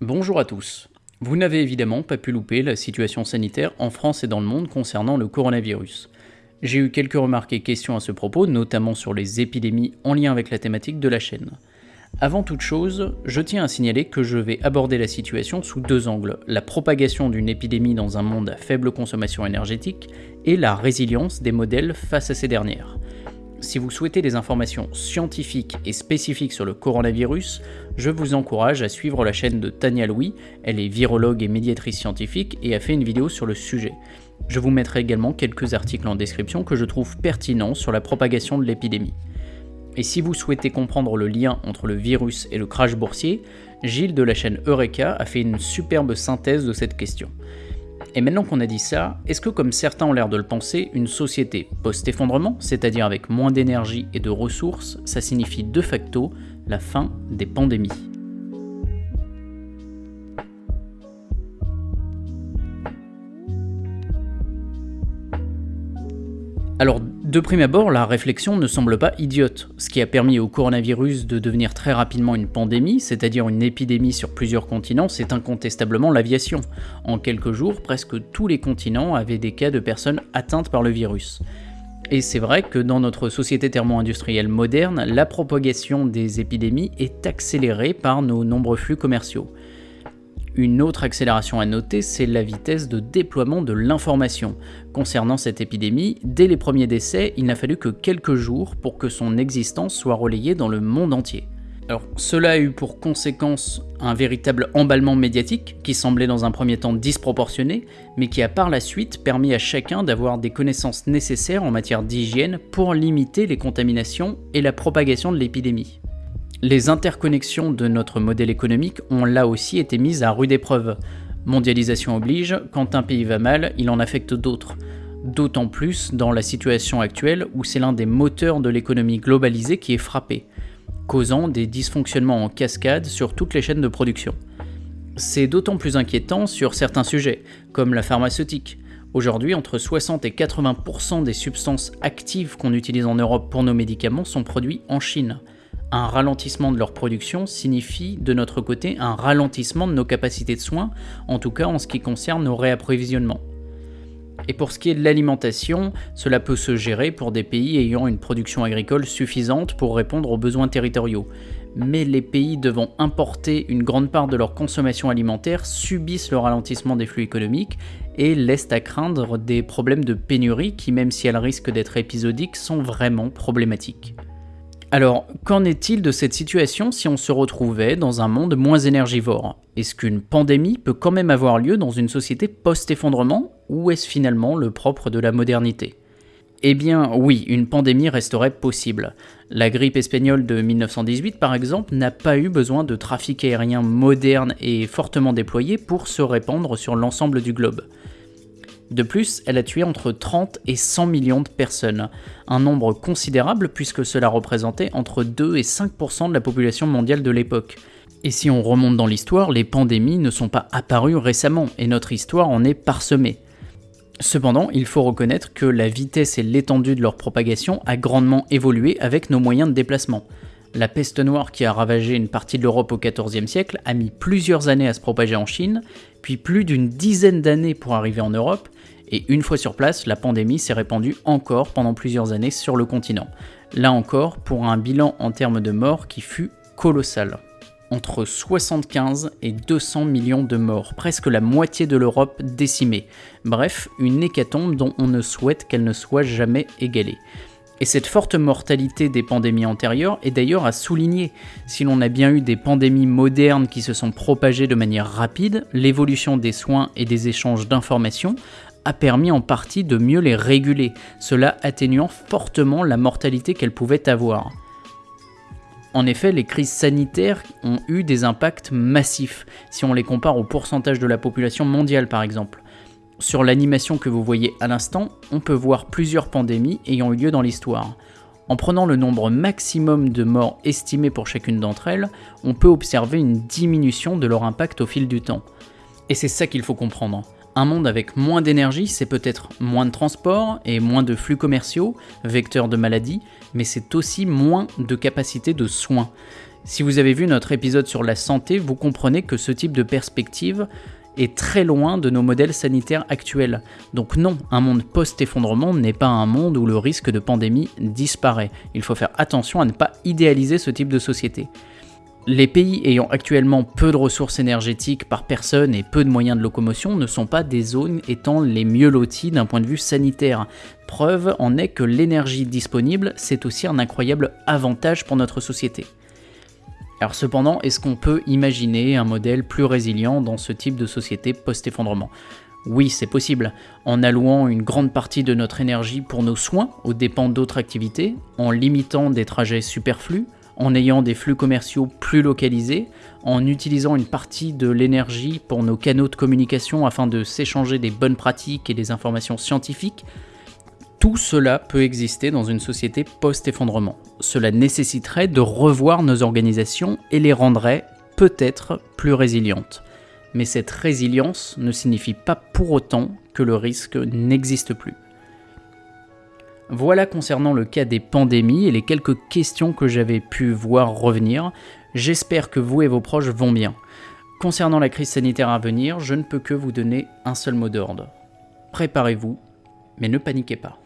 Bonjour à tous. Vous n'avez évidemment pas pu louper la situation sanitaire en France et dans le monde concernant le coronavirus. J'ai eu quelques remarques et questions à ce propos, notamment sur les épidémies en lien avec la thématique de la chaîne. Avant toute chose, je tiens à signaler que je vais aborder la situation sous deux angles, la propagation d'une épidémie dans un monde à faible consommation énergétique et la résilience des modèles face à ces dernières. Si vous souhaitez des informations scientifiques et spécifiques sur le coronavirus, je vous encourage à suivre la chaîne de Tania Louis, elle est virologue et médiatrice scientifique et a fait une vidéo sur le sujet. Je vous mettrai également quelques articles en description que je trouve pertinents sur la propagation de l'épidémie. Et si vous souhaitez comprendre le lien entre le virus et le crash boursier, Gilles de la chaîne Eureka a fait une superbe synthèse de cette question. Et maintenant qu'on a dit ça, est-ce que comme certains ont l'air de le penser, une société post-effondrement, c'est-à-dire avec moins d'énergie et de ressources, ça signifie de facto la fin des pandémies? Alors, de prime abord, la réflexion ne semble pas idiote. Ce qui a permis au coronavirus de devenir très rapidement une pandémie, c'est-à-dire une épidémie sur plusieurs continents, c'est incontestablement l'aviation. En quelques jours, presque tous les continents avaient des cas de personnes atteintes par le virus. Et c'est vrai que dans notre société thermo-industrielle moderne, la propagation des épidémies est accélérée par nos nombreux flux commerciaux. Une autre accélération à noter, c'est la vitesse de déploiement de l'information. Concernant cette épidémie, dès les premiers décès, il n'a fallu que quelques jours pour que son existence soit relayée dans le monde entier. Alors, cela a eu pour conséquence un véritable emballement médiatique qui semblait dans un premier temps disproportionné, mais qui a par la suite permis à chacun d'avoir des connaissances nécessaires en matière d'hygiène pour limiter les contaminations et la propagation de l'épidémie. Les interconnexions de notre modèle économique ont là aussi été mises à rude épreuve. Mondialisation oblige, quand un pays va mal, il en affecte d'autres. D'autant plus dans la situation actuelle où c'est l'un des moteurs de l'économie globalisée qui est frappé, causant des dysfonctionnements en cascade sur toutes les chaînes de production. C'est d'autant plus inquiétant sur certains sujets, comme la pharmaceutique. Aujourd'hui, entre 60 et 80% des substances actives qu'on utilise en Europe pour nos médicaments sont produits en Chine un ralentissement de leur production signifie de notre côté un ralentissement de nos capacités de soins, en tout cas en ce qui concerne nos réapprovisionnements. Et pour ce qui est de l'alimentation, cela peut se gérer pour des pays ayant une production agricole suffisante pour répondre aux besoins territoriaux. Mais les pays devant importer une grande part de leur consommation alimentaire subissent le ralentissement des flux économiques et laissent à craindre des problèmes de pénurie qui, même si elles risquent d'être épisodiques, sont vraiment problématiques. Alors, qu'en est-il de cette situation si on se retrouvait dans un monde moins énergivore? Est-ce qu'une pandémie peut quand même avoir lieu dans une société post-effondrement ou est-ce finalement le propre de la modernité? Eh bien oui, une pandémie resterait possible. La grippe espagnole de 1918 par exemple n'a pas eu besoin de trafic aérien moderne et fortement déployé pour se répandre sur l'ensemble du globe. De plus, elle a tué entre 30 et 100 millions de personnes, un nombre considérable puisque cela représentait entre 2 et 5% de la population mondiale de l'époque. Et si on remonte dans l'histoire, les pandémies ne sont pas apparues récemment et notre histoire en est parsemée. Cependant, il faut reconnaître que la vitesse et l'étendue de leur propagation a grandement évolué avec nos moyens de déplacement. La peste noire qui a ravagé une partie de l'Europe au XIVe siècle a mis plusieurs années à se propager en Chine, puis plus d'une dizaine d'années pour arriver en Europe, et une fois sur place, la pandémie s'est répandue encore pendant plusieurs années sur le continent. Là encore, pour un bilan en termes de morts qui fut colossal. Entre 75 et 200 millions de morts, presque la moitié de l'Europe décimée. Bref, une hécatombe dont on ne souhaite qu'elle ne soit jamais égalée. Et cette forte mortalité des pandémies antérieures est d'ailleurs à souligner. Si l'on a bien eu des pandémies modernes qui se sont propagées de manière rapide, l'évolution des soins et des échanges d'informations a permis en partie de mieux les réguler, cela atténuant fortement la mortalité qu'elles pouvaient avoir. En effet, les crises sanitaires ont eu des impacts massifs, si on les compare au pourcentage de la population mondiale par exemple. Sur l'animation que vous voyez à l'instant, on peut voir plusieurs pandémies ayant eu lieu dans l'histoire. En prenant le nombre maximum de morts estimés pour chacune d'entre elles, on peut observer une diminution de leur impact au fil du temps. Et c'est ça qu'il faut comprendre. Un monde avec moins d'énergie, c'est peut-être moins de transport et moins de flux commerciaux, vecteurs de maladies, mais c'est aussi moins de capacité de soins. Si vous avez vu notre épisode sur la santé, vous comprenez que ce type de perspective est très loin de nos modèles sanitaires actuels. Donc non, un monde post-effondrement n'est pas un monde où le risque de pandémie disparaît. Il faut faire attention à ne pas idéaliser ce type de société. Les pays ayant actuellement peu de ressources énergétiques par personne et peu de moyens de locomotion ne sont pas des zones étant les mieux loties d'un point de vue sanitaire. Preuve en est que l'énergie disponible, c'est aussi un incroyable avantage pour notre société. Alors cependant, est-ce qu'on peut imaginer un modèle plus résilient dans ce type de société post-effondrement? Oui, c'est possible, en allouant une grande partie de notre énergie pour nos soins aux dépens d'autres activités, en limitant des trajets superflus, en ayant des flux commerciaux plus localisés, en utilisant une partie de l'énergie pour nos canaux de communication afin de s'échanger des bonnes pratiques et des informations scientifiques, tout cela peut exister dans une société post-effondrement. Cela nécessiterait de revoir nos organisations et les rendrait peut-être plus résilientes. Mais cette résilience ne signifie pas pour autant que le risque n'existe plus. Voilà concernant le cas des pandémies et les quelques questions que j'avais pu voir revenir. J'espère que vous et vos proches vont bien. Concernant la crise sanitaire à venir, je ne peux que vous donner un seul mot d'ordre. Préparez-vous, mais ne paniquez pas.